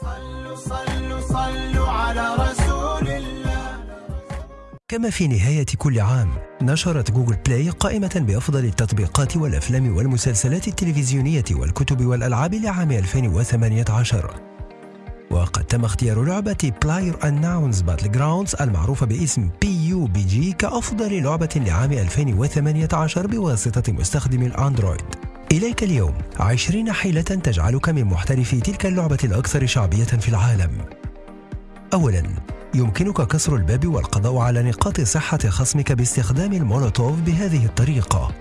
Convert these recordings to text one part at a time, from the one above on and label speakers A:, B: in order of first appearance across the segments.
A: صلوا صلوا صلوا على رسول الله.
B: كما في نهاية كل عام نشرت جوجل بلاي قائمة بأفضل التطبيقات والأفلام والمسلسلات التلفزيونية والكتب والألعاب لعام 2018 وقد تم اختيار لعبة PlayerUnknown's Battlegrounds المعروفة باسم PUBG كأفضل لعبة لعام 2018 بواسطة مستخدم الأندرويد. إليك اليوم 20 حيلة تجعلك من محترفي تلك اللعبة الأكثر شعبية في العالم أولاً يمكنك كسر الباب والقضاء على نقاط صحة خصمك باستخدام المولوتوف بهذه الطريقة.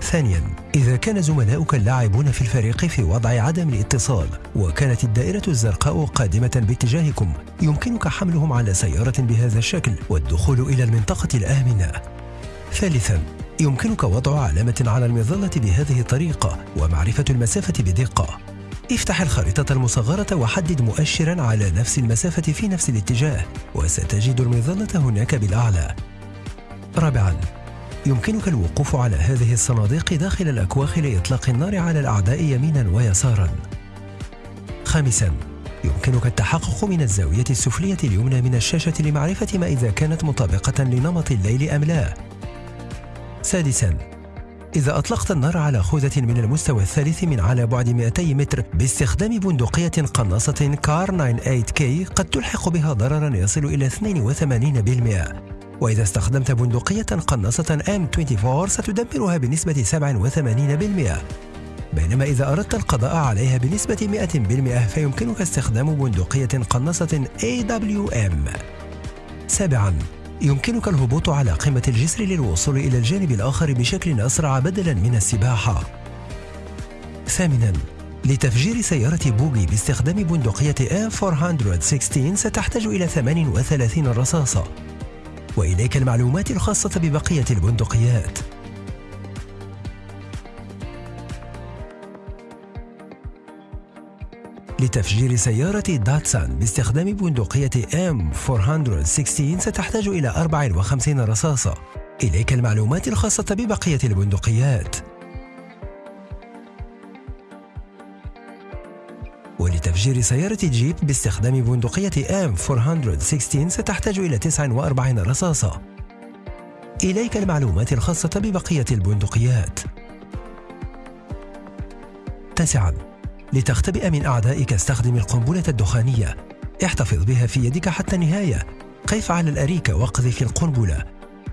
B: ثانياً، إذا كان زملاؤك اللاعبون في الفريق في وضع عدم الاتصال وكانت الدائرة الزرقاء قادمة باتجاهكم، يمكنك حملهم على سيارة بهذا الشكل والدخول إلى المنطقة الآمنة. ثالثاً، يمكنك وضع علامة على المظلة بهذه الطريقة ومعرفة المسافة بدقة. افتح الخريطة المصغرة وحدد مؤشرا على نفس المسافة في نفس الاتجاه وستجد المظلة هناك بالأعلى. رابعا يمكنك الوقوف على هذه الصناديق داخل الأكواخ لإطلاق النار على الأعداء يمينا ويسارا. خامسا يمكنك التحقق من الزاوية السفلية اليمنى من الشاشة لمعرفة ما إذا كانت مطابقة لنمط الليل أم لا. سادسا. إذا أطلقت النار على خوذة من المستوى الثالث من على بعد 200 متر باستخدام بندقية قناصة كار 98K قد تلحق بها ضررا يصل إلى 82% وإذا استخدمت بندقية قناصة M24 ستدمرها بنسبة 87% بينما إذا أردت القضاء عليها بنسبة 100% فيمكنك استخدام بندقية قناصة AWM سابعاً. يمكنك الهبوط على قمة الجسر للوصول إلى الجانب الآخر بشكل أسرع بدلاً من السباحة. ثامناً لتفجير سيارة بوغي باستخدام بندقية A416 ستحتاج إلى 38 رصاصة. وإليك المعلومات الخاصة ببقية البندقيات. لتفجير سيارة داتسان باستخدام بندقية M416 ستحتاج إلى 54 رصاصة. إليك المعلومات الخاصة ببقية البندقيات. ولتفجير سيارة جيب باستخدام بندقية M416 ستحتاج إلى 49 رصاصة. إليك المعلومات الخاصة ببقية البندقيات. تاسعاً لتختبئ من أعدائك استخدم القنبلة الدخانية. احتفظ بها في يدك حتى النهاية. قف على الأريكة واقذف القنبلة.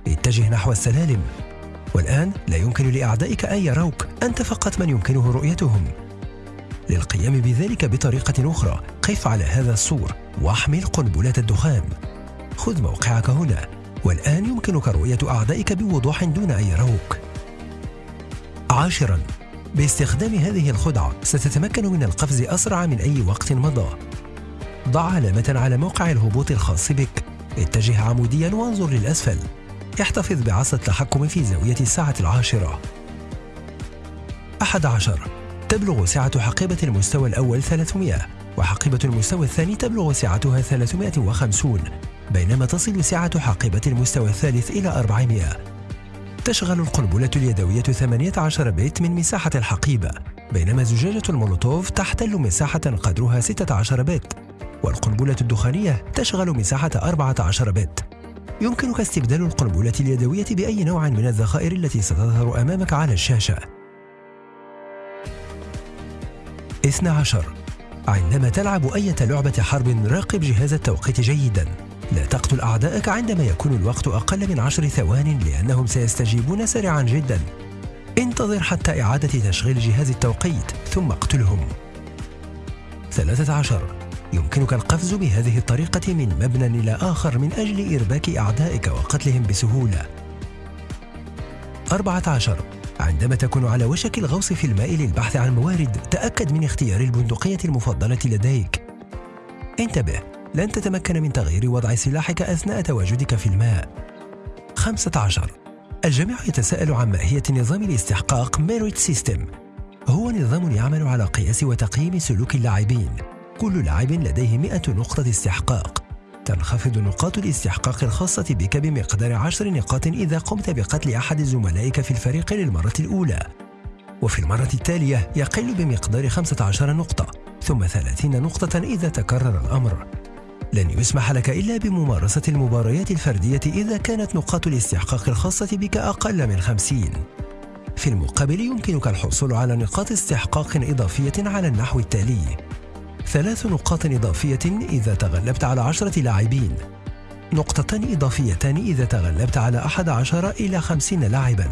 B: اتجه نحو السلالم. والآن لا يمكن لأعدائك أن يروك. أنت فقط من يمكنه رؤيتهم. للقيام بذلك بطريقة أخرى قف على هذا السور واحمل قنبلة الدخان. خذ موقعك هنا. والآن يمكنك رؤية أعدائك بوضوح دون أن يروك. عاشراً. باستخدام هذه الخدعة ستتمكن من القفز أسرع من أي وقت مضى. ضع علامة على موقع الهبوط الخاص بك. اتجه عموديا وانظر للأسفل. احتفظ بعصا التحكم في زاوية الساعة العاشرة. أحد عشر. تبلغ سعة حقيبة المستوى الأول 300 وحقيبة المستوى الثاني تبلغ سعتها 350 بينما تصل سعة حقيبة المستوى الثالث إلى 400 تشغل القنبلة اليدوية 18 بت من مساحة الحقيبة بينما زجاجة المولوتوف تحتل مساحة قدرها 16 بت والقنبلة الدخانية تشغل مساحة 14 بت يمكنك استبدال القنبلة اليدوية بأي نوع من الذخائر التي ستظهر أمامك على الشاشة. 12 عندما تلعب أي لعبة حرب راقب جهاز التوقيت جيداً. لا تقتل أعدائك عندما يكون الوقت أقل من عشر ثوان لأنهم سيستجيبون سريعا جدا. انتظر حتى إعادة تشغيل جهاز التوقيت ثم اقتلهم. 13 يمكنك القفز بهذه الطريقة من مبنى إلى آخر من أجل إرباك أعدائك وقتلهم بسهولة. 14 عندما تكون على وشك الغوص في الماء للبحث عن موارد تأكد من اختيار البندقية المفضلة لديك. انتبه. لن تتمكن من تغيير وضع سلاحك أثناء تواجدك في الماء. 15 الجميع يتساءل عن ماهية نظام الاستحقاق merit system هو نظام يعمل على قياس وتقييم سلوك اللاعبين. كل لاعب لديه 100 نقطة استحقاق. تنخفض نقاط الاستحقاق الخاصة بك بمقدار عشر نقاط إذا قمت بقتل أحد زملائك في الفريق للمرة الأولى. وفي المرة التالية يقل بمقدار 15 نقطة ثم 30 نقطة إذا تكرر الأمر. لن يسمح لك إلا بممارسة المباريات الفردية إذا كانت نقاط الاستحقاق الخاصة بك أقل من 50 في المقابل يمكنك الحصول على نقاط استحقاق إضافية على النحو التالي. ثلاث نقاط إضافية إذا تغلبت على عشرة لاعبين. نقطتان إضافيتان إذا تغلبت على أحد عشر إلى خمسين لاعباً.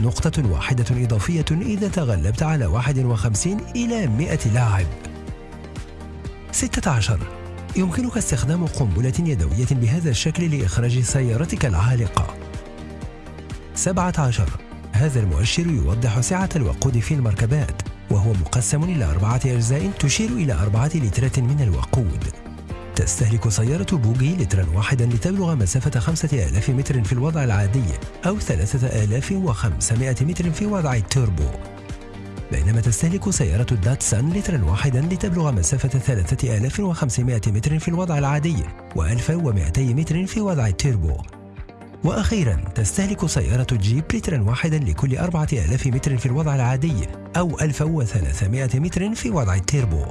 B: نقطة واحدة إضافية إذا تغلبت على 51 إلى 100 لاعب. 16 يمكنك استخدام قنبلة يدوية بهذا الشكل لإخراج سيارتك العالقة. 17 هذا المؤشر يوضح سعة الوقود في المركبات وهو مقسم إلى أربعة أجزاء تشير إلى أربعة لترات من الوقود. تستهلك سيارة بوغي لترا واحدا لتبلغ مسافة 5000 متر في الوضع العادي أو 3500 متر في وضع التوربو بينما تستهلك سيارة داتسان لترا واحدا لتبلغ مسافة 3500 متر في الوضع العادي و1200 متر في وضع التوربو وأخيرا تستهلك سيارة جيب لترا واحدا لكل 4000 متر في الوضع العادي أو 1300 متر في وضع التيربو.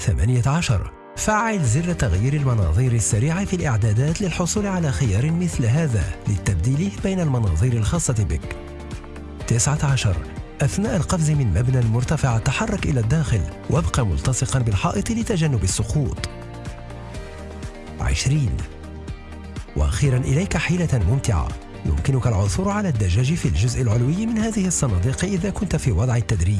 B: 18 فعل زر تغيير المناظير السريعة في الإعدادات للحصول على خيار مثل هذا للتبديل بين المناظير الخاصة بك. 19 أثناء القفز من مبنى مرتفع تحرك إلى الداخل وابقى ملتصقا بالحائط لتجنب السقوط 20 وأخيرا إليك حيلة ممتعة. يمكنك العثور على الدجاج في الجزء العلوي من هذه الصناديق إذا كنت في وضع التدريب.